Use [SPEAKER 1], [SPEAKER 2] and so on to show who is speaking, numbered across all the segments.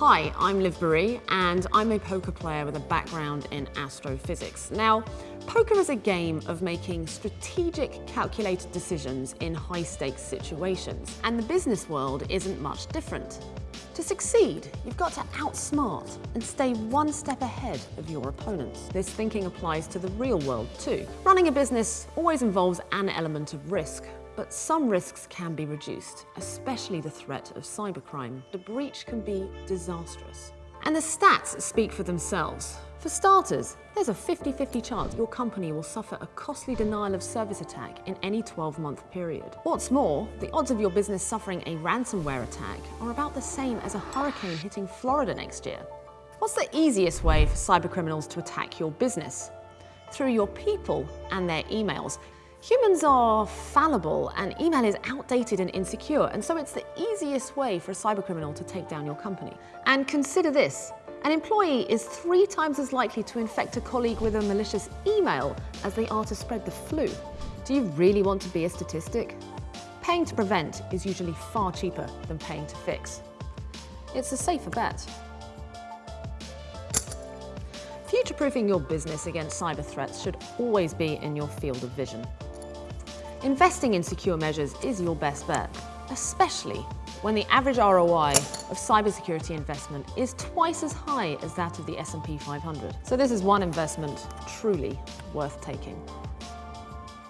[SPEAKER 1] Hi, I'm Liv Boeree and I'm a poker player with a background in astrophysics. Now, poker is a game of making strategic, calculated decisions in high-stakes situations, and the business world isn't much different. To succeed, you've got to outsmart and stay one step ahead of your opponents. This thinking applies to the real world too. Running a business always involves an element of risk, but some risks can be reduced, especially the threat of cybercrime. The breach can be disastrous. And the stats speak for themselves. For starters, there's a 50-50 chance your company will suffer a costly denial of service attack in any 12-month period. What's more, the odds of your business suffering a ransomware attack are about the same as a hurricane hitting Florida next year. What's the easiest way for cybercriminals to attack your business? Through your people and their emails. Humans are fallible and email is outdated and insecure, and so it's the easiest way for a cybercriminal to take down your company. And consider this, an employee is three times as likely to infect a colleague with a malicious email as they are to spread the flu. Do you really want to be a statistic? Paying to prevent is usually far cheaper than paying to fix. It's a safer bet. Future-proofing your business against cyber threats should always be in your field of vision. Investing in secure measures is your best bet, especially when the average ROI of cybersecurity investment is twice as high as that of the S&P 500. So this is one investment truly worth taking.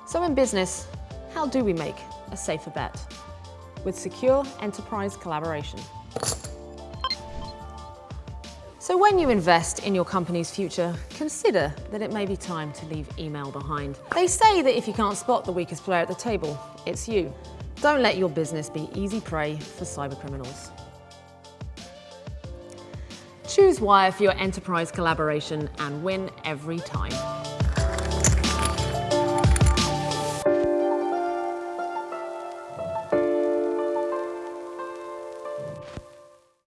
[SPEAKER 1] So in business, how do we make a safer bet? With secure enterprise collaboration. So when you invest in your company's future, consider that it may be time to leave email behind. They say that if you can't spot the weakest player at the table, it's you. Don't let your business be easy prey for cybercriminals. Choose Wire for your enterprise collaboration and win every time.